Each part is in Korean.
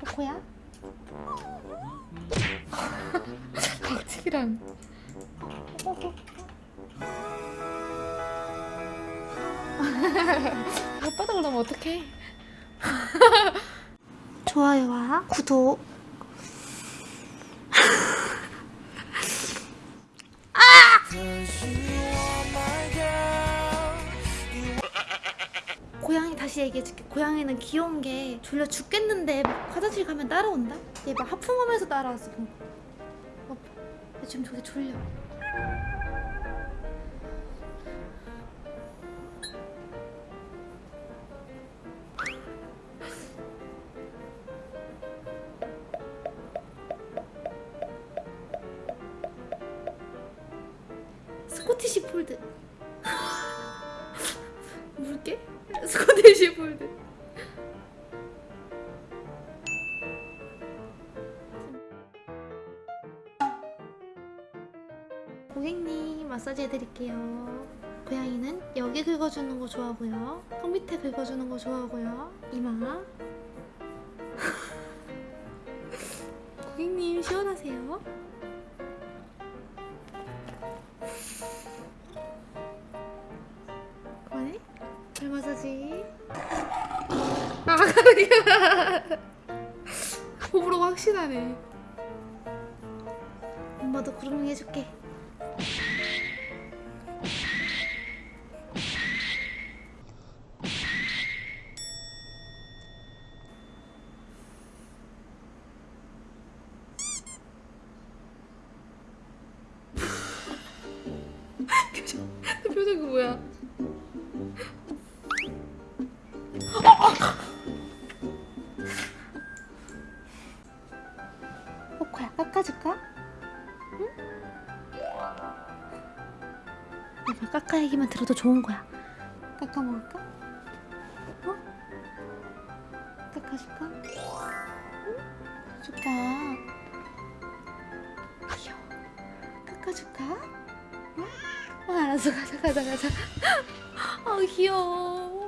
코코야? 박치기랑 아빠도 그러면 어떡해? 좋아요와 구독 고양이 다시 얘기해줄게. 고양이는 귀여운 게 졸려 죽겠는데 막 화장실 가면 따라온다? 얘 막 하품하면서 따라왔어 방금 어, 얘 지금 저게 졸려. 스코티시 폴드 물게? 스코티시 폴드. 고객님 마사지 해드릴게요. 고양이는 여기 긁어주는 거 좋아하고요. 턱 밑에 긁어주는 거 좋아하고요. 이마. 고객님 시원하세요? 발 마사지. 아 호불호가 확실하네. 엄마도 그루밍 해줄게. 표정 그 표정 그 뭐야 깎아줄까? 응? 내가 깎아 얘기만 들어도 좋은 거야 깎아 먹을까? 어? 깎아줄까? 응? 줄까? 귀여워 깎아줄까? 응? 어, 알았어 가자 가자 가자 아 귀여워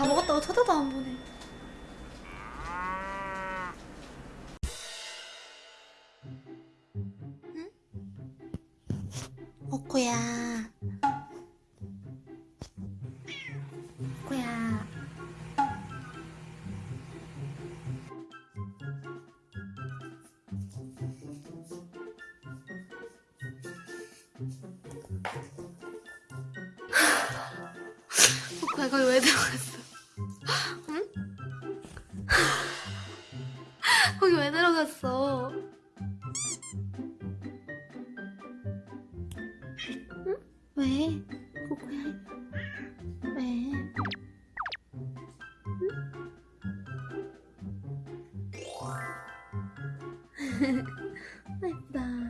다 먹었다고 쳐다도 안 보네 응? 오코야 오코야 오코야 거기 왜 들어갔어? 갔어? 응? 왜? 코코야 왜? 응? 아, 예쁘다